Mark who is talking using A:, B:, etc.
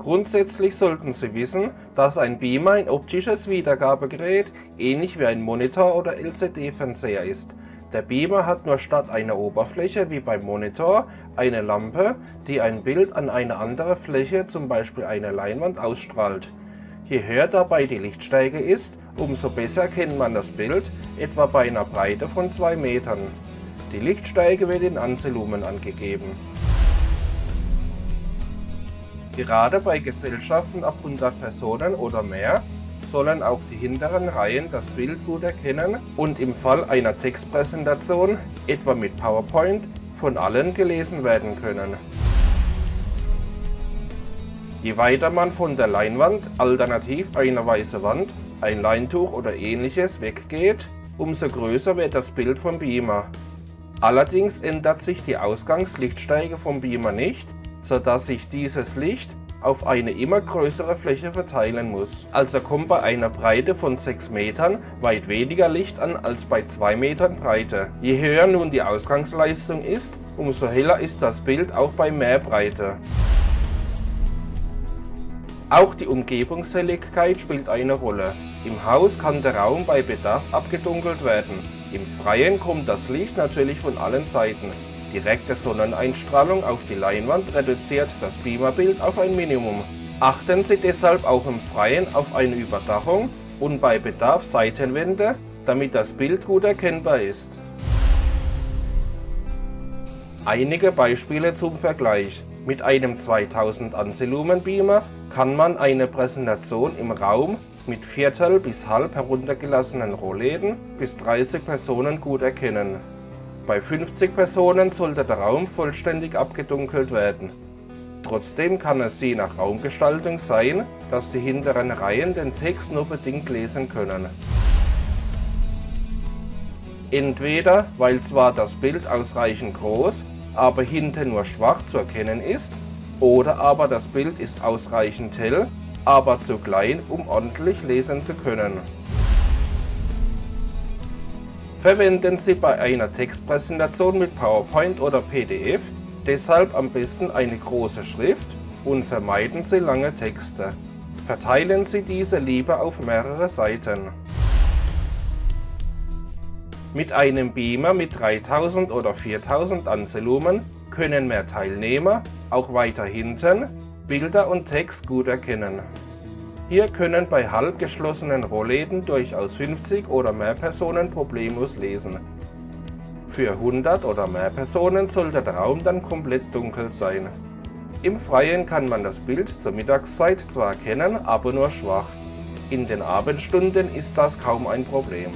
A: Grundsätzlich sollten Sie wissen, dass ein Beamer ein optisches Wiedergabegerät ähnlich wie ein Monitor oder LCD-Fernseher ist. Der Beamer hat nur statt einer Oberfläche wie beim Monitor eine Lampe, die ein Bild an eine andere Fläche, zum Beispiel eine Leinwand, ausstrahlt. Je höher dabei die Lichtstärke ist, umso besser erkennt man das Bild, etwa bei einer Breite von 2 Metern. Die Lichtstärke wird in Ansilumen angegeben. Gerade bei Gesellschaften ab 100 Personen oder mehr sollen auch die hinteren Reihen das Bild gut erkennen und im Fall einer Textpräsentation, etwa mit PowerPoint, von allen gelesen werden können. Je weiter man von der Leinwand, alternativ eine weiße Wand, ein Leintuch oder ähnliches weggeht, umso größer wird das Bild vom Beamer. Allerdings ändert sich die Ausgangslichtstärke vom Beamer nicht, sodass sich dieses Licht auf eine immer größere Fläche verteilen muss. Also kommt bei einer Breite von 6 Metern weit weniger Licht an als bei 2 Metern Breite. Je höher nun die Ausgangsleistung ist, umso heller ist das Bild auch bei mehr Breite. Auch die Umgebungshelligkeit spielt eine Rolle. Im Haus kann der Raum bei Bedarf abgedunkelt werden. Im Freien kommt das Licht natürlich von allen Seiten. Direkte Sonneneinstrahlung auf die Leinwand reduziert das Beamerbild auf ein Minimum. Achten Sie deshalb auch im Freien auf eine Überdachung und bei Bedarf Seitenwände, damit das Bild gut erkennbar ist. Einige Beispiele zum Vergleich. Mit einem 2000 Ansilumen Beamer kann man eine Präsentation im Raum mit Viertel bis halb heruntergelassenen Rohläden bis 30 Personen gut erkennen. Bei 50 Personen sollte der Raum vollständig abgedunkelt werden. Trotzdem kann es je nach Raumgestaltung sein, dass die hinteren Reihen den Text nur bedingt lesen können. Entweder weil zwar das Bild ausreichend groß, aber hinten nur schwach zu erkennen ist, oder aber das Bild ist ausreichend hell, aber zu klein, um ordentlich lesen zu können. Verwenden Sie bei einer Textpräsentation mit PowerPoint oder PDF deshalb am besten eine große Schrift und vermeiden Sie lange Texte. Verteilen Sie diese lieber auf mehrere Seiten. Mit einem Beamer mit 3000 oder 4000 Ansilumen können mehr Teilnehmer, auch weiter hinten, Bilder und Text gut erkennen. Hier können bei halb geschlossenen Rollläden durchaus 50 oder mehr Personen problemlos lesen. Für 100 oder mehr Personen sollte der Raum dann komplett dunkel sein. Im Freien kann man das Bild zur Mittagszeit zwar erkennen, aber nur schwach. In den Abendstunden ist das kaum ein Problem.